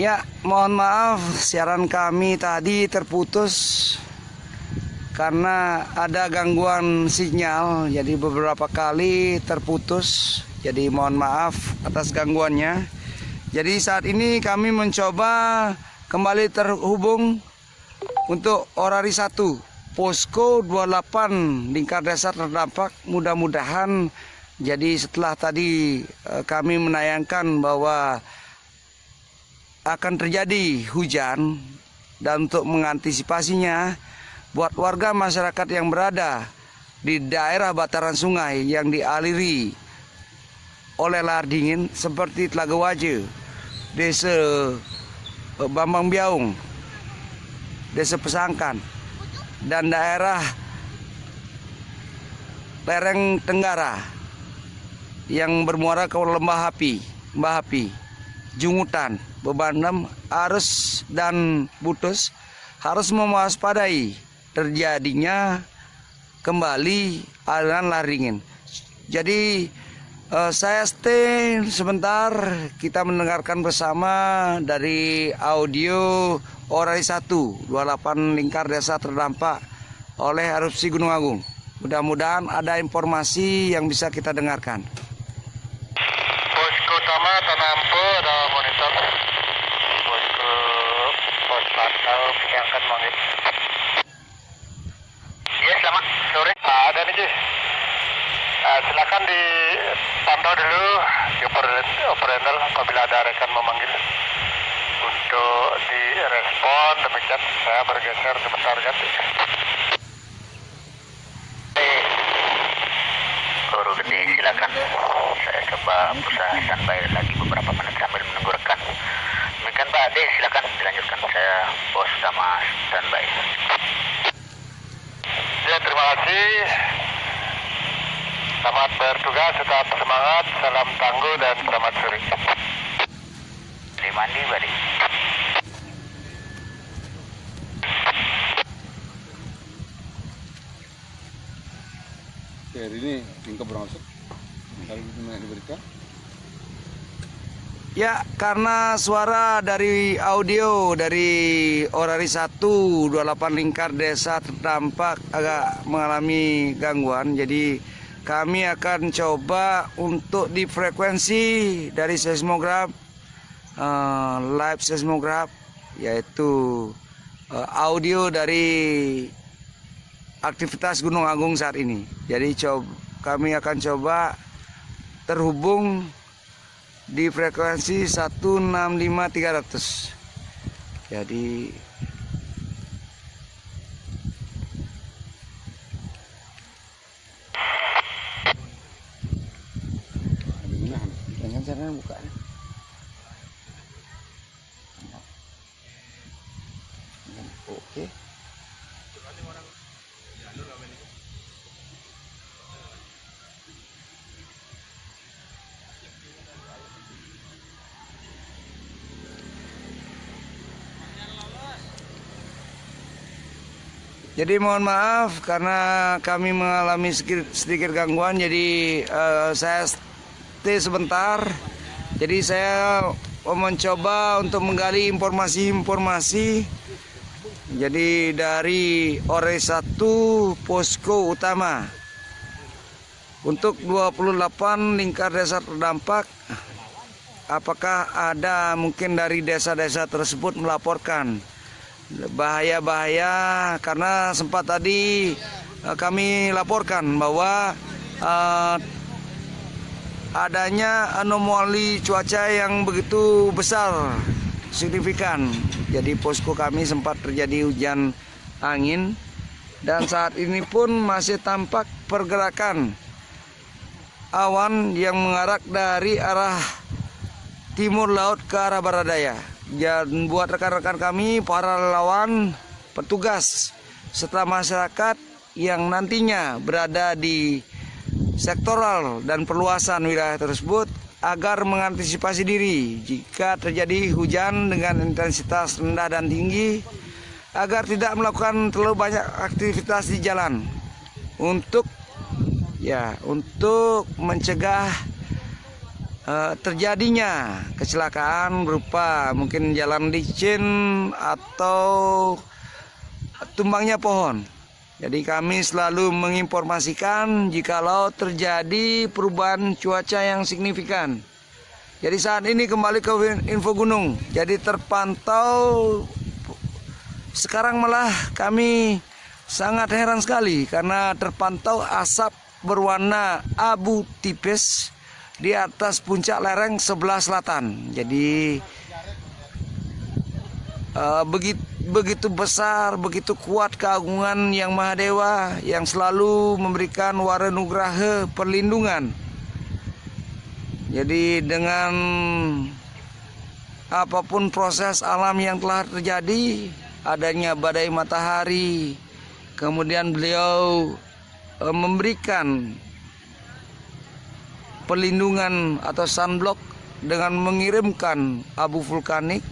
Ya, mohon maaf siaran kami tadi terputus karena ada gangguan sinyal. Jadi beberapa kali terputus. Jadi mohon maaf atas gangguannya. Jadi saat ini kami mencoba kembali terhubung untuk Orari 1 Posko 28 Lingkar Desa terdampak mudah-mudahan jadi setelah tadi eh, kami menayangkan bahwa akan terjadi hujan dan untuk mengantisipasinya buat warga masyarakat yang berada di daerah bataran sungai yang dialiri oleh lahar dingin seperti Telaga Waje, Desa eh, Bambang Biaung, Desa Pesangkan, dan daerah lereng Tenggara yang bermuara ke Lembah Api, Lembah Api, Jungutan, Bebanem, Arus dan Butus harus mewaspadai terjadinya kembali aliran laringin. Jadi eh, saya stay sebentar kita mendengarkan bersama dari audio Orai 1 28 lingkar desa terdampak oleh erupsi Gunung Agung. Mudah-mudahan ada informasi yang bisa kita dengarkan. Posko utama Tanampo ada monitor. Posko pos pantau penyangkan mangit. Ya selamat sore. Ah, ada nih Jis. Ah, silakan dipantau dulu di operator operator apabila ada rekan memanggil untuk direspon demikian saya bergeser sebentar ganti. Guru gede silakan. Saya coba berusaha standby lagi beberapa menit sambil menunggu rekan. Demikian Pak Ade silakan dilanjutkan. Saya bos sama standby. Ya terima kasih. Selamat bertugas, tetap semangat, salam tangguh dan selamat sore. Terima kasih, Badi. Oke, hari ini berangsur. Kalau itu diberikan. Ya, karena suara dari audio dari Orari 1 28 lingkar desa terdampak agak mengalami gangguan. Jadi kami akan coba untuk di frekuensi dari seismograf eh, live seismograf yaitu eh, audio dari aktivitas Gunung Agung saat ini. Jadi coba, kami akan coba terhubung di frekuensi 165300. Jadi Ada mana? dengan cara buka. Oke. Jadi mohon maaf karena kami mengalami sedikit, sedikit gangguan jadi eh, saya stay sebentar. Jadi saya mencoba untuk menggali informasi-informasi. Jadi dari Ore 1 posko utama untuk 28 lingkar desa terdampak apakah ada mungkin dari desa-desa tersebut melaporkan bahaya-bahaya karena sempat tadi eh, kami laporkan bahwa eh, adanya anomali cuaca yang begitu besar signifikan. Jadi posko kami sempat terjadi hujan angin dan saat ini pun masih tampak pergerakan awan yang mengarak dari arah timur laut ke arah barat daya. Dan buat rekan-rekan kami, para relawan, petugas, serta masyarakat yang nantinya berada di sektoral dan perluasan wilayah tersebut agar mengantisipasi diri jika terjadi hujan dengan intensitas rendah dan tinggi agar tidak melakukan terlalu banyak aktivitas di jalan. Untuk ya untuk mencegah eh, terjadinya kecelakaan berupa mungkin jalan licin atau tumbangnya pohon. Jadi kami selalu menginformasikan jikalau terjadi perubahan cuaca yang signifikan. Jadi saat ini kembali ke info gunung. Jadi terpantau sekarang malah kami sangat heran sekali karena terpantau asap berwarna abu tipis di atas puncak lereng sebelah selatan. Jadi uh, begitu begitu besar, begitu kuat keagungan yang Maha Dewa yang selalu memberikan wara nugraha perlindungan. Jadi dengan apa pun proses alam yang telah terjadi, adanya badai matahari, kemudian beliau e, memberikan perlindungan atau sunblock dengan mengirimkan abu vulkanik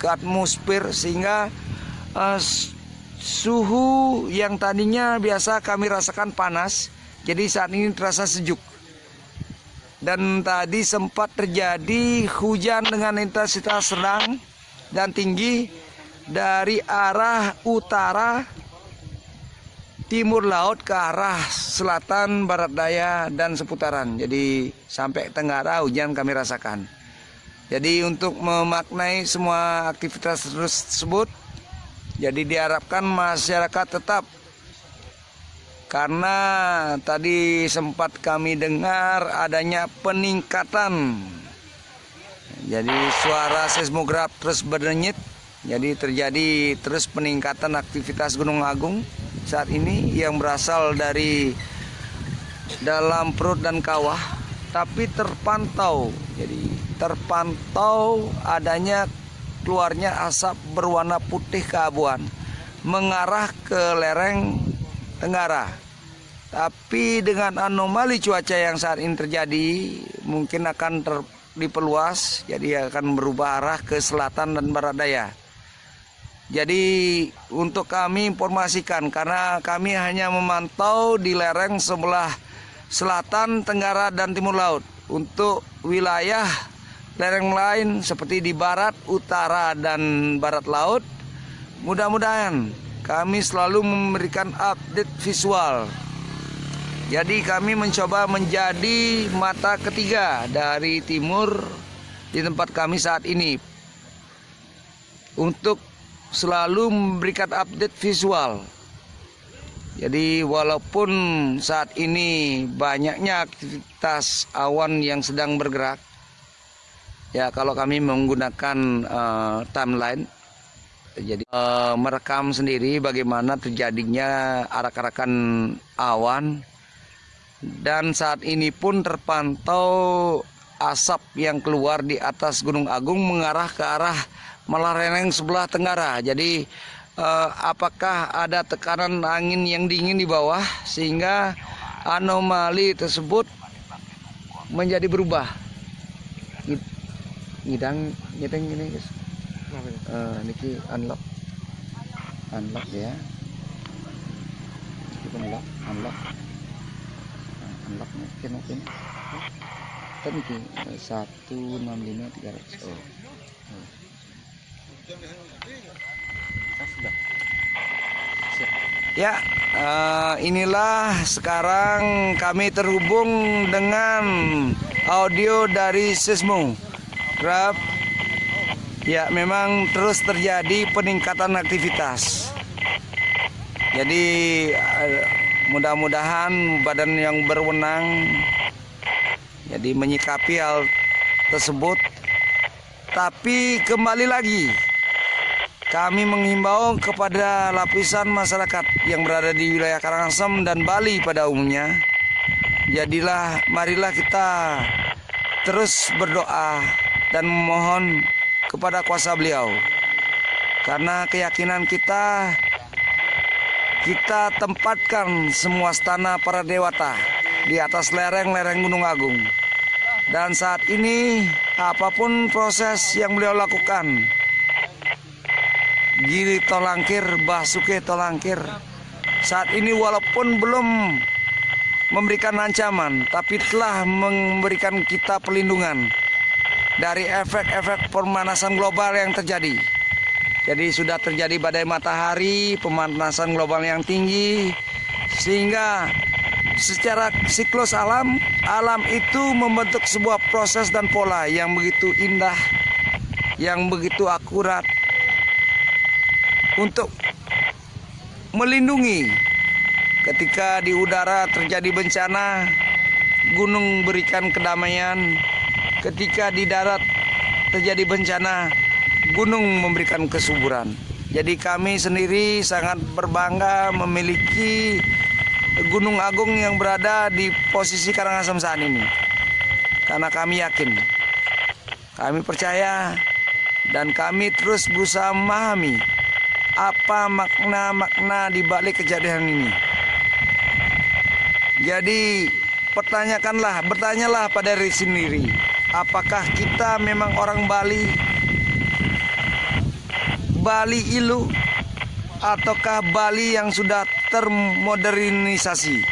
ke atmosfer sehingga uh, suhu yang tadinya biasa kami rasakan panas jadi saat ini terasa sejuk. Dan tadi sempat terjadi hujan dengan intensitas sedang dan tinggi dari arah utara timur laut ke arah selatan barat daya dan seputaran jadi sampai tenggara hujan kami rasakan jadi untuk memaknai semua aktivitas tersebut jadi diharapkan masyarakat tetap karena tadi sempat kami dengar adanya peningkatan. Jadi suara seismograf terus berdenyit. Jadi terjadi terus peningkatan aktivitas Gunung Agung saat ini yang berasal dari dalam perut dan kawah tapi terpantau. Jadi terpantau adanya keluarnya asap berwarna putih keabuan mengarah ke lereng tenggara. Tapi dengan anomali cuaca yang saat ini terjadi mungkin akan ter, diperluas jadi akan berubah arah ke selatan dan barat daya. Jadi untuk kami informasikan karena kami hanya memantau di lereng sebelah selatan, tenggara dan timur laut. Untuk wilayah lereng lain seperti di barat, utara, dan barat laut. Mudah-mudahan kami selalu memberikan update visual. Jadi kami mencoba menjadi mata ketiga dari timur di tempat kami saat ini untuk selalu memberikan update visual. Jadi walaupun saat ini banyaknya aktivitas awan yang sedang bergerak, Ya, kalau kami menggunakan uh, timeline, jadi uh, merekam sendiri bagaimana terjadinya arak-arakan awan dan saat ini pun terpantau asap yang keluar di atas Gunung Agung mengarah ke arah Malareneng sebelah tenggara. Jadi uh, apakah ada tekanan angin yang dingin di bawah sehingga anomali tersebut menjadi berubah? Ngidang ngidang gini guys. Uh, niki unlock. Unlock ya. Kita unlock unlock. Uh, unlock mungkin mungkin. Kan niki eh, satu enam lima tiga ratus. Oh Ya, uh, inilah sekarang kami terhubung dengan audio dari Sismo. Grab ya memang terus terjadi peningkatan aktivitas. Jadi eh, mudah-mudahan badan yang berwenang jadi menyikapi hal tersebut. Tapi kembali lagi kami menghimbau kepada lapisan masyarakat yang berada di wilayah Karangasem dan Bali pada umumnya. Jadilah marilah kita terus berdoa dan memohon kepada kuasa beliau. Karena keyakinan kita kita tempatkan semua stana para dewata di atas lereng-lereng Gunung Agung. Dan saat ini apa pun proses yang beliau lakukan Giri Tolangkir, Basuke Tolangkir Saat ini walaupun belum memberikan ancaman, tapi telah memberikan kita perlindungan dari efek-efek pemanasan global yang terjadi. Jadi sudah terjadi badai matahari, pemanasan global yang tinggi, sehingga secara siklus alam, alam itu membentuk sebuah proses dan pola yang begitu indah, yang begitu akurat untuk melindungi ketika di udara terjadi bencana, gunung berikan kedamaian, ketika di darat terjadi bencana, gunung memberikan kesuburan. Jadi kami sendiri sangat berbangga memiliki Gunung Agung yang berada di posisi Karangasem saat ini. Karena kami yakin, kami percaya, dan kami terus berusaha memahami apa makna-makna di balik kejadian ini. Jadi pertanyakanlah, bertanyalah pada diri sendiri, apakah kita memang orang Bali? Bali Ilu ataukah Bali yang sudah termodernisasi?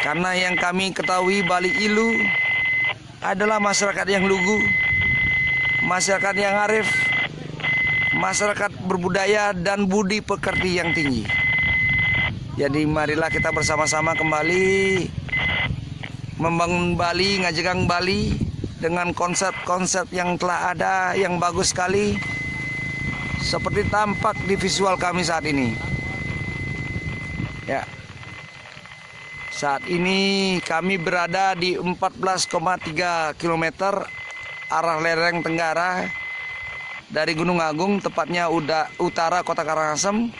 Karena yang kami ketahui Bali Ilu adalah masyarakat yang lugu, masyarakat yang arif, masyarakat berbudaya dan budi pekerti yang tinggi. Jadi marilah kita bersama-sama kembali membangun Bali, ngajegang Bali dengan konsep-konsep yang telah ada yang bagus sekali seperti tampak di visual kami saat ini. Ya. Saat ini kami berada di 14,3 km arah lereng tenggara dari Gunung Agung, tepatnya udah utara Kota Karangasem,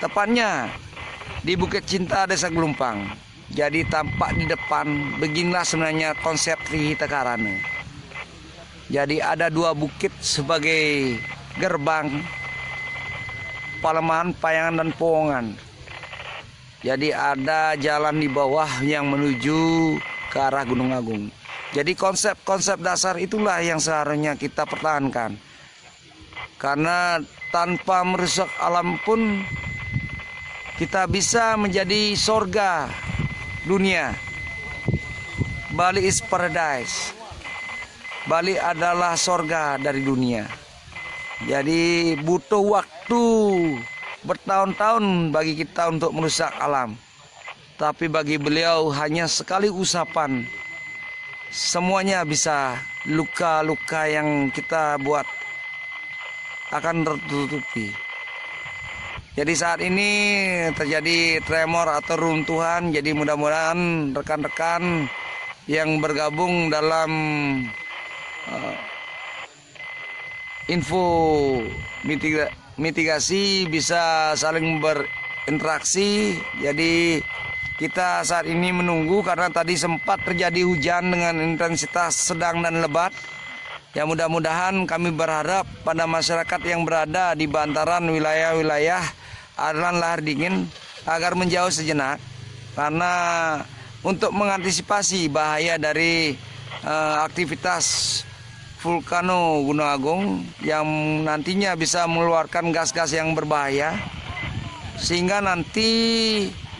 tepatnya di Bukit Cinta Desa Gelumpang. Jadi tampak di depan beginilah sebenarnya konsep Trihita Karana. Jadi ada dua bukit sebagai gerbang Palemahan, Payangan dan Powongan. Jadi ada jalan di bawah yang menuju ke arah Gunung Agung. Jadi konsep-konsep dasar itulah yang seharusnya kita pertahankan. Karena tanpa merusak alam pun kita bisa menjadi sorga dunia. Bali is paradise. Bali adalah sorga dari dunia. Jadi butuh waktu bertahun-tahun bagi kita untuk merusak alam. Tapi bagi beliau hanya sekali usapan semuanya bisa luka-luka yang kita buat akan tertutupi. Jadi saat ini terjadi tremor atau runtuhan. Jadi mudah-mudahan rekan-rekan yang bergabung dalam uh, info mitiga, mitigasi bisa saling berinteraksi. Jadi kita saat ini menunggu karena tadi sempat terjadi hujan dengan intensitas sedang dan lebat. Ya mudah-mudahan kami berharap pada masyarakat yang berada di bantaran wilayah-wilayah aliran lahar dingin agar menjauh sejenak karena untuk mengantisipasi bahaya dari uh, aktivitas vulkano Gunung Agung yang nantinya bisa mengeluarkan gas-gas yang berbahaya sehingga nanti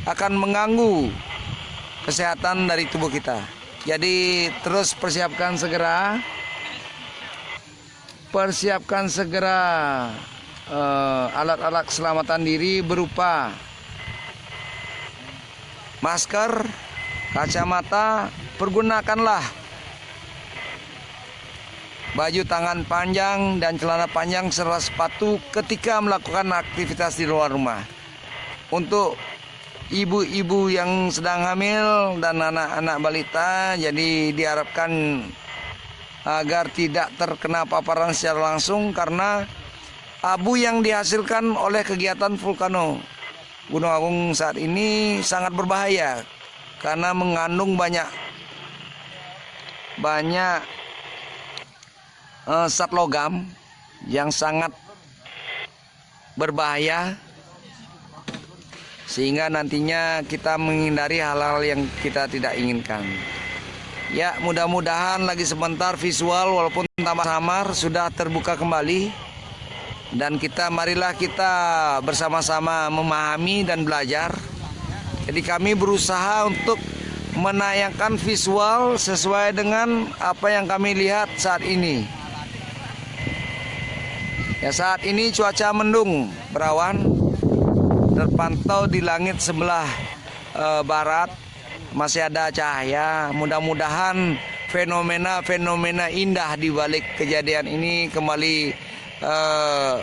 akan mengganggu kesehatan dari tubuh kita. Jadi terus persiapkan segera persiapkan segera Eh, alat-alat uh, keselamatan diri berupa masker, kacamata, pergunakanlah baju tangan panjang dan celana panjang serta sepatu ketika melakukan aktivitas di luar rumah. Untuk ibu-ibu yang sedang hamil dan anak-anak balita jadi diharapkan agar tidak terkena paparan secara langsung karena abu yang dihasilkan oleh kegiatan vulkano Gunung Agung saat ini sangat berbahaya karena mengandung banyak banyak uh, zat logam yang sangat berbahaya sehingga nantinya kita menghindari hal-hal yang kita tidak inginkan. Ya, mudah-mudahan lagi sebentar visual walaupun tambah samar sudah terbuka kembali dan kita marilah kita bersama-sama memahami dan belajar. Jadi kami berusaha untuk menayangkan visual sesuai dengan apa yang kami lihat saat ini. Ya saat ini cuaca mendung berawan terpantau di langit sebelah eh, barat masih ada cahaya. Mudah-mudahan fenomena-fenomena indah di balik kejadian ini kembali eh,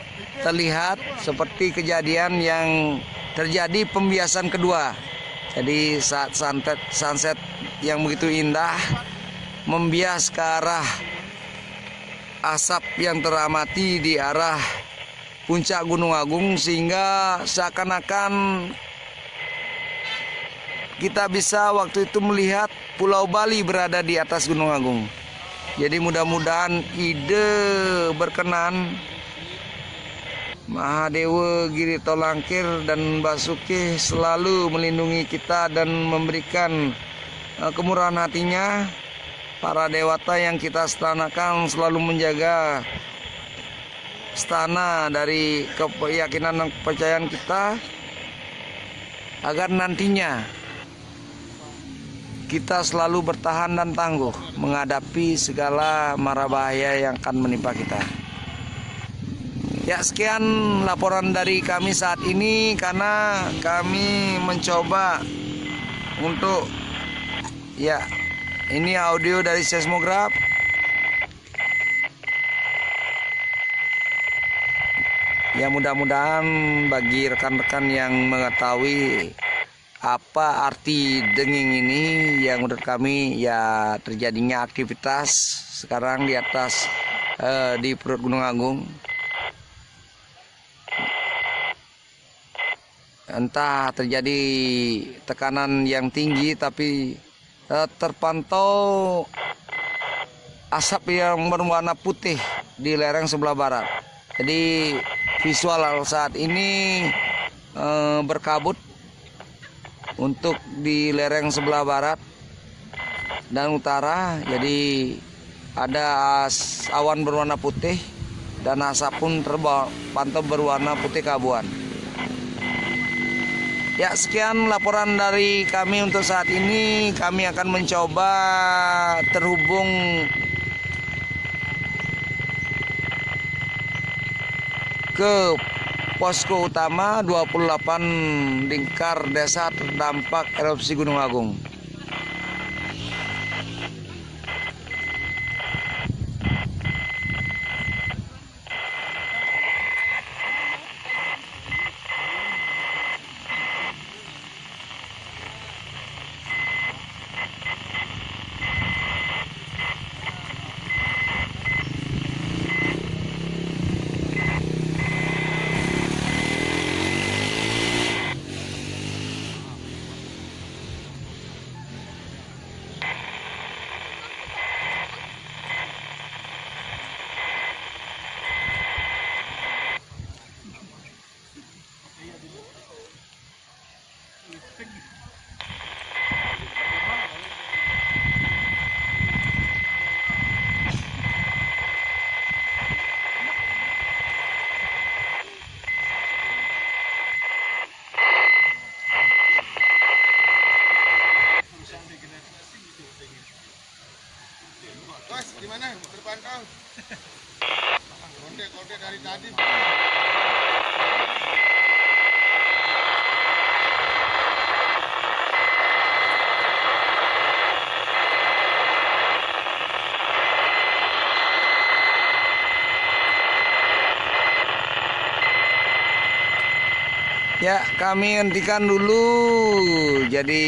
terlihat seperti kejadian yang terjadi pembiasan kedua. Jadi saat sunset, sunset yang begitu indah membias ke arah asap yang teramati di arah puncak Gunung Agung sehingga seakan-akan kita bisa waktu itu melihat Pulau Bali berada di atas Gunung Agung. Jadi mudah-mudahan ide berkenan Mahadewa Giri Tolangkir dan Basuki selalu melindungi kita dan memberikan eh, kemurahan hatinya para dewata yang kita setanakan selalu menjaga stana dari keyakinan dan kepercayaan kita agar nantinya kita selalu bertahan dan tangguh menghadapi segala mara bahaya yang akan menimpa kita. Ya sekian laporan dari kami saat ini karena kami mencoba untuk ya ini audio dari seismograf. Ya mudah-mudahan bagi rekan-rekan yang mengetahui apa arti denging ini? Yang menurut kami ya terjadinya aktivitas sekarang di atas eh, di perut Gunung Agung. Entah terjadi tekanan yang tinggi tapi eh, terpantau asap yang berwarna putih di lereng sebelah barat. Jadi visual saat ini eh, berkabut untuk di lereng sebelah barat dan utara. Jadi ada awan berwarna putih dan asap pun terpantau berwarna putih keabuan. Ya, sekian laporan dari kami untuk saat ini. Kami akan mencoba terhubung ke posko utama 28 lingkar desa terdampak erupsi Gunung Agung. Bos, gimana? Terpantau? Konde-konde dari tadi. Ya, kami hentikan dulu. Jadi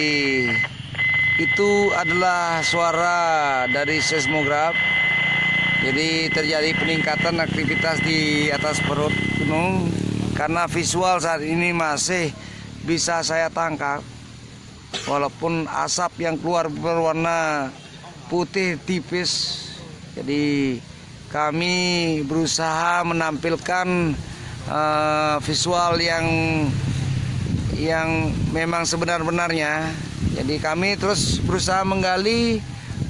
itu adalah suara dari seismograf. Jadi terjadi peningkatan aktivitas di atas perut gunung karena visual saat ini masih bisa saya tangkap. Walaupun asap yang keluar berwarna putih tipis. Jadi kami berusaha menampilkan eh, visual yang yang memang sebenar-benarnya. Jadi kami terus berusaha menggali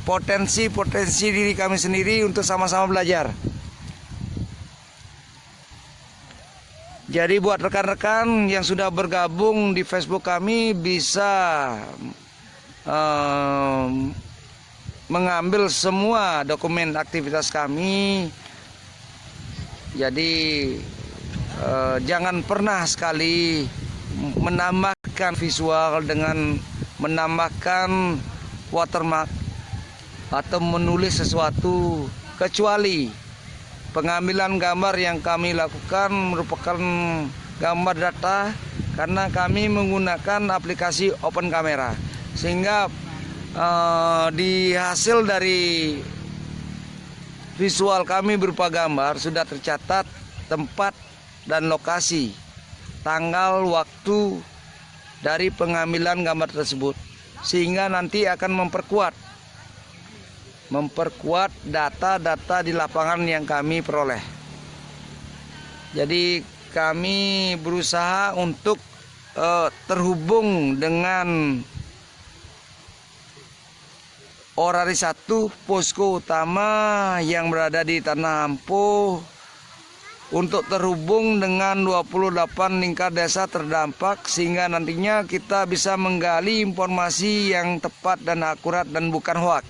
potensi-potensi diri kami sendiri untuk sama-sama belajar. Jadi buat rekan-rekan yang sudah bergabung di Facebook kami bisa eh, mengambil semua dokumen aktivitas kami. Jadi eh, jangan pernah sekali menambahkan visual dengan menambahkan watermark atau menulis sesuatu kecuali pengambilan gambar yang kami lakukan merupakan gambar data karena kami menggunakan aplikasi open camera. Sehingga eh, di hasil dari visual kami berupa gambar sudah tercatat tempat dan lokasi tanggal waktu dari pengambilan gambar tersebut sehingga nanti akan memperkuat memperkuat data-data di lapangan yang kami peroleh. Jadi kami berusaha untuk eh, terhubung dengan Orari satu posko utama yang berada di Tanah Ampuh untuk terhubung dengan 28 lingkar desa terdampak sehingga nantinya kita bisa menggali informasi yang tepat dan akurat dan bukan hoak.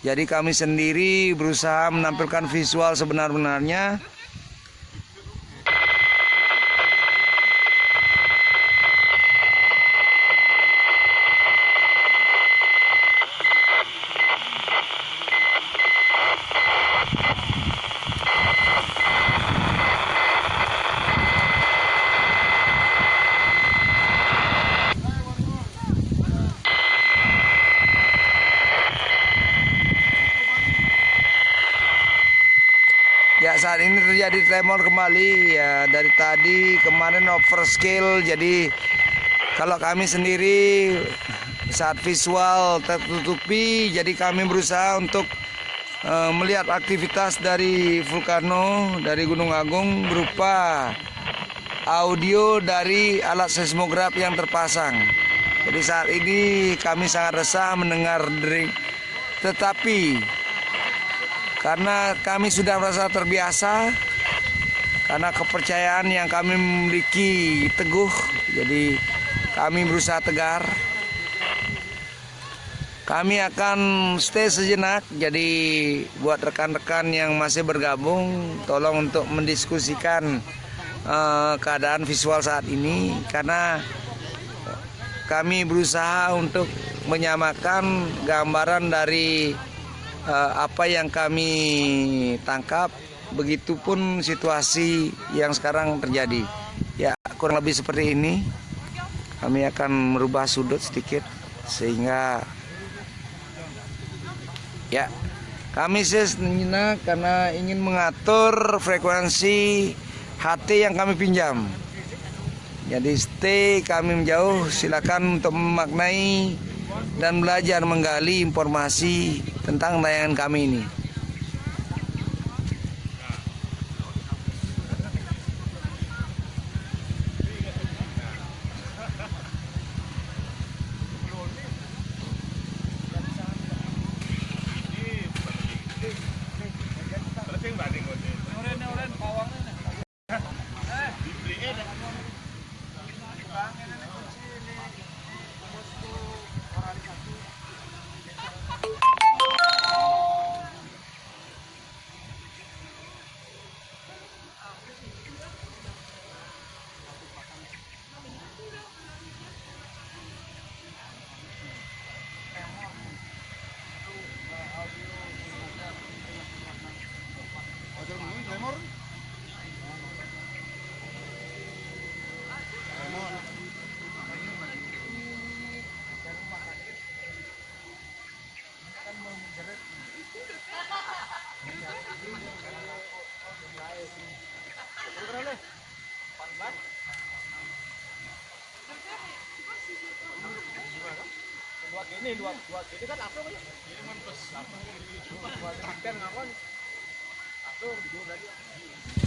Jadi kami sendiri berusaha menampilkan visual sebenar-benarnya Ya saat terjadi tremor kembali ya dari tadi kemarin overscale jadi kalau kami sendiri saat visual tertutupi jadi kami berusaha untuk eh, melihat aktivitas dari vulkano dari Gunung Agung berupa audio dari alat seismograf yang terpasang. Jadi saat ini kami sangat resah mendengar dering tetapi karena kami sudah merasa terbiasa karena kepercayaan yang kami miliki teguh jadi kami berusaha tegar. Kami akan stay sejenak jadi buat rekan-rekan yang masih bergabung tolong untuk mendiskusikan eh, keadaan visual saat ini. Karena kami berusaha untuk menyamakan gambaran dari eh, apa yang kami tangkap begitupun situasi yang sekarang terjadi. Ya kurang lebih seperti ini. Kami akan merubah sudut sedikit sehingga ya kami sejenak karena ingin mengatur frekuensi HT yang kami pinjam. Jadi stay kami menjauh silakan untuk memaknai dan belajar menggali informasi tentang tayangan kami ini. ini dua dua gini kan apa kan ini kan plus dua gitu kan ngapain satu dua lagi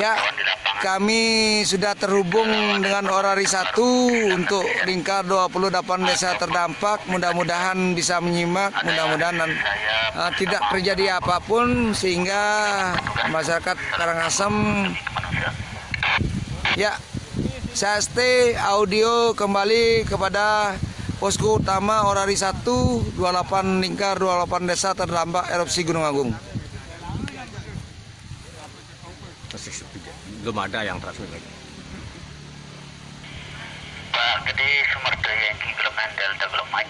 Ya, kami sudah terhubung dengan Orari 1 untuk lingkar 28 desa terdampak. Mudah-mudahan bisa menyimak, mudah-mudahan uh, tidak terjadi apa pun sehingga masyarakat Karangasem ya saya stay audio kembali kepada posko utama Orari 1 28 lingkar 28 desa terdampak erupsi Gunung Agung. belum ada yang transmisi lagi. Pak, jadi sumber daya yang di Golongan Delta Golongan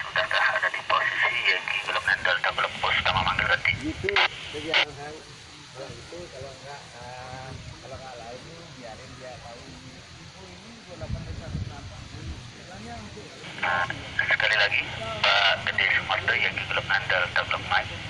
sudahkah ada di posisi yang di Golongan Delta Golongan sudah memanggil Itu, Jadi kalau kalau itu kalau enggak kalau enggak lain biarin dia tahu. ini juga dapat Sekali lagi, Pak Gede Sumarto yang di Golongan Delta Golongan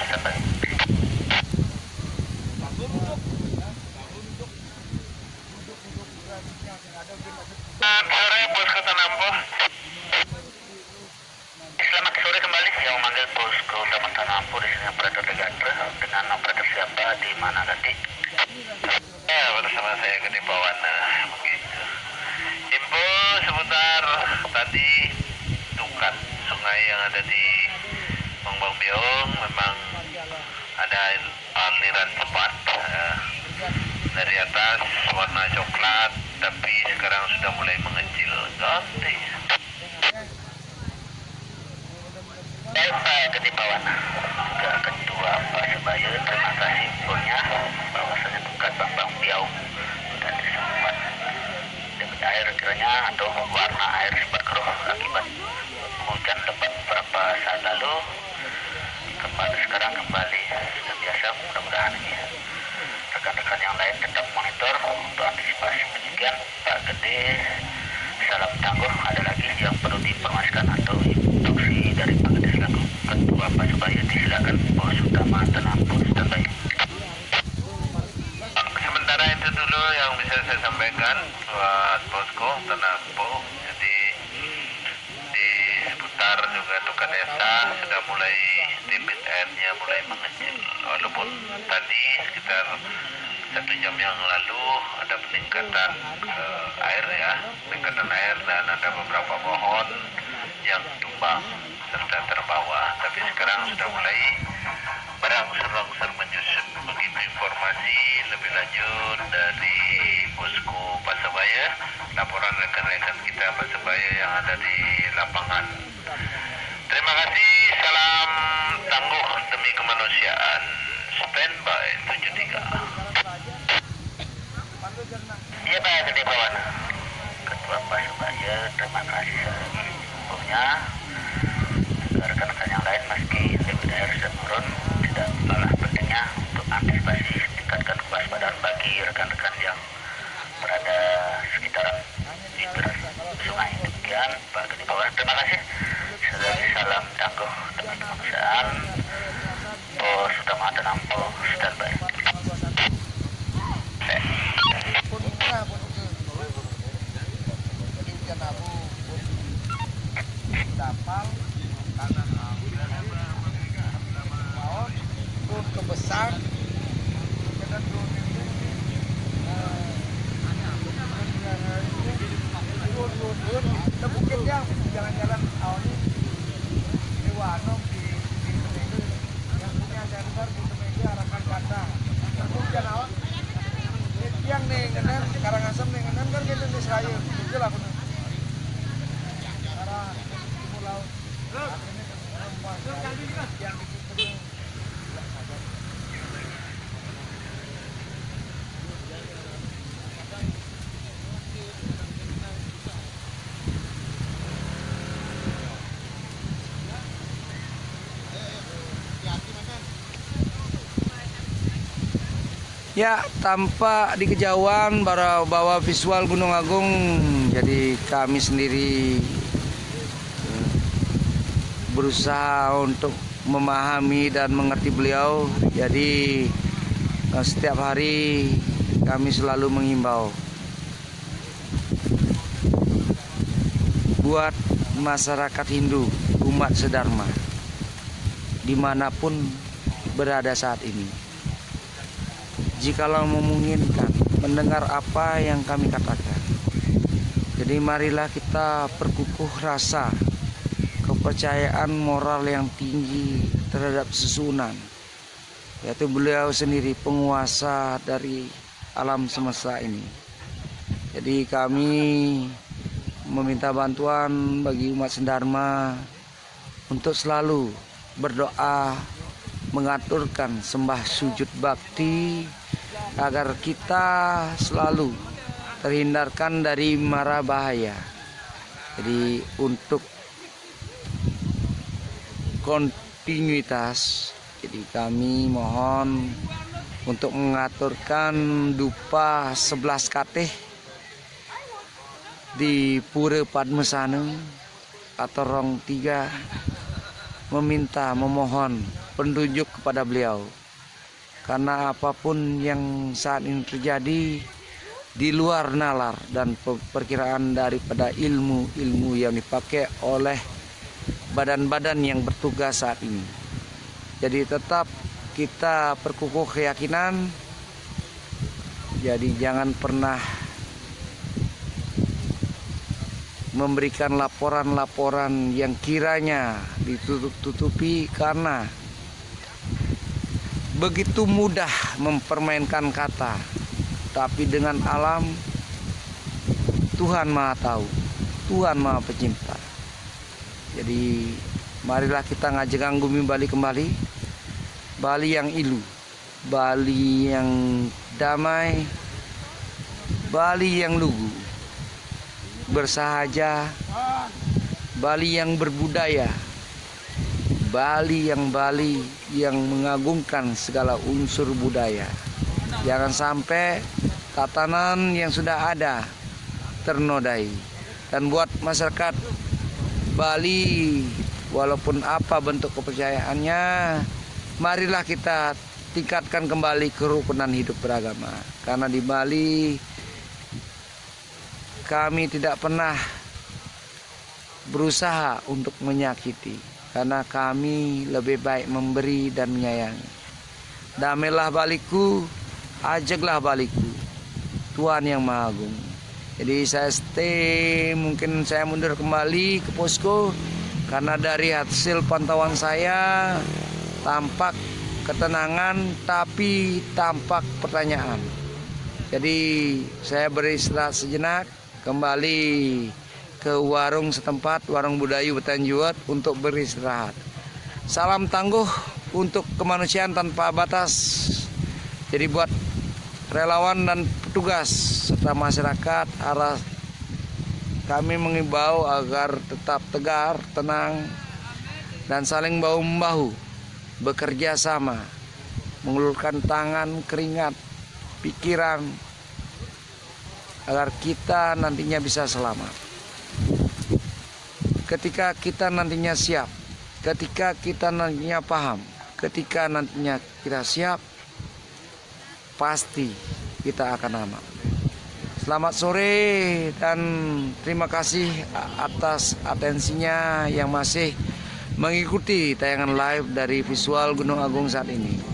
Iya Pak Gede Bawan. Ketua Pasubaya, terima kasih sebelumnya. Rekan-rekan yang lain meski sudah turun, tidak kalah pentingnya untuk antisipasi tingkatkan kewaspadaan bagi rekan-rekan yang berada sekitaran bibir sungai. Demikian Pak Gede Bawan, terima kasih. Salam tangguh kemanusiaan. Pos Utama Tenampo, standby. kapal kanan mau turun ke besar dan turun ini turun turun turun kita bukit yang jalan-jalan awalnya di Wanom di di Temeke yang punya sensor di Temeke arahkan kata kemudian awal yang nih ngenen Karangasem nih ngenen kan kita di Seraya itu lah bener arah timur laut akhirnya ke perempuan yang di situ Ya, tampak di kejauhan bara- bahwa visual Gunung Agung jadi kami sendiri eh, berusaha untuk memahami dan mengerti beliau. Jadi eh, setiap hari kami selalu mengimbau buat masyarakat Hindu, umat sedharma di mana pun berada saat ini jikalau memungkinkan mendengar apa yang kami katakan. Jadi marilah kita perkukuh rasa kepercayaan moral yang tinggi terhadap susunan. Yaitu beliau sendiri penguasa dari alam semesta ini. Jadi kami meminta bantuan bagi umat Sendarma untuk selalu berdoa mengaturkan sembah sujud bakti agar kita selalu terhindarkan dari mara bahaya. Jadi untuk kontinuitas jadi kami mohon untuk mengaturkan dupa 11 kateh di Pura Padmesana atau Rong Tiga meminta memohon penunjuk kepada beliau karena apa pun yang saat ini terjadi di luar nalar dan pe- perkiraan daripada ilmu-ilmu yang dipakai oleh badan-badan yang bertugas saat ini. Jadi tetap kita perkukuh keyakinan. Jadi jangan pernah memberikan laporan-laporan yang kiranya ditutup-tutupi karena begitu mudah mempermainkan kata tapi dengan alam Tuhan Maha tahu Tuhan Maha pencipta. Jadi marilah kita ngajeng bumi Bali kembali. Bali yang ilu Bali yang damai Bali yang lugu bersahaja Bali yang berbudaya Bali yang Bali yang mengagungkan segala unsur budaya. Jangan sampai tatanan yang sudah ada ternodai. Dan buat masyarakat Bali walaupun apa bentuk kepercayaannya marilah kita tingkatkan kembali kerukunan hidup beragama. Karena di Bali kami tidak pernah berusaha untuk menyakiti karena kami lebih baik memberi dan menyayangi. Damailah balikku, ajaklah balikku, Tuhan yang Maha Agung. Jadi saya stay, mungkin saya mundur kembali ke posko karena dari hasil pantauan saya tampak ketenangan tapi tampak pertanyaan. Jadi saya beristirahat sejenak kembali ke warung setempat, warung Budayu Betanjuat untuk beristirahat. Salam tangguh untuk kemanusiaan tanpa batas. Jadi buat relawan dan petugas serta masyarakat arah kami mengimbau agar tetap tegar, tenang, dan saling bahu membahu, bekerja sama, mengulurkan tangan, keringat, pikiran, agar kita nantinya bisa selamat. Ketika kita nantinya siap, ketika kita nantinya paham, ketika nantinya kita siap, pasti kita akan aman. Selamat sore dan terima kasih atas atensinya yang masih mengikuti tayangan live dari visual Gunung Agung saat ini.